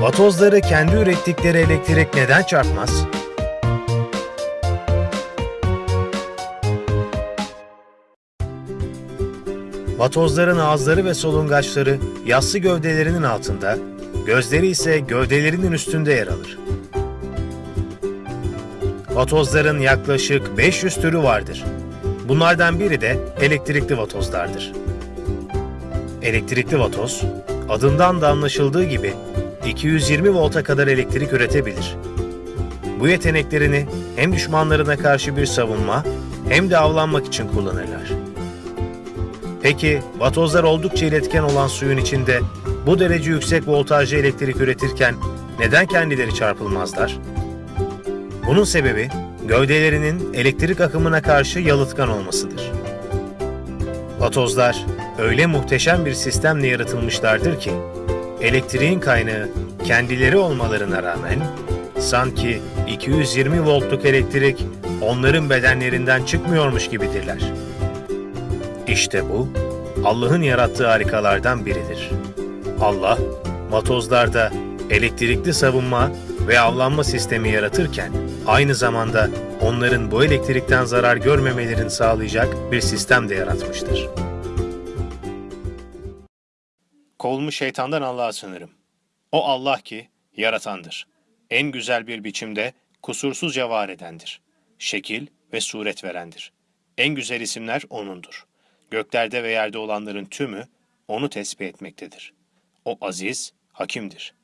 Vatozları kendi ürettikleri elektrik neden çarpmaz? Vatozların ağızları ve solungaçları yassı gövdelerinin altında, gözleri ise gövdelerinin üstünde yer alır. Vatozların yaklaşık 500 türü vardır. Bunlardan biri de elektrikli vatozlardır. Elektrikli vatoz, adından da anlaşıldığı gibi 220 volta kadar elektrik üretebilir. Bu yeteneklerini hem düşmanlarına karşı bir savunma hem de avlanmak için kullanırlar. Peki vatozlar oldukça iletken olan suyun içinde bu derece yüksek voltajlı elektrik üretirken neden kendileri çarpılmazlar? Bunun sebebi gövdelerinin elektrik akımına karşı yalıtkan olmasıdır. Vatozlar öyle muhteşem bir sistemle yaratılmışlardır ki elektriğin kaynağı kendileri olmalarına rağmen sanki 220 voltluk elektrik onların bedenlerinden çıkmıyormuş gibidirler. İşte bu Allah'ın yarattığı harikalardan biridir. Allah, vatozlarda elektrikli savunma ve avlanma sistemi yaratırken aynı zamanda onların bu elektrikten zarar görmemelerini sağlayacak bir sistem de yaratmıştır. Kovulmuş şeytandan Allah'a sığınırım. O Allah ki yaratandır. En güzel bir biçimde kusursuzca var edendir. Şekil ve suret verendir. En güzel isimler O'nundur. Göklerde ve yerde olanların tümü O'nu tesbih etmektedir. O aziz, hakimdir.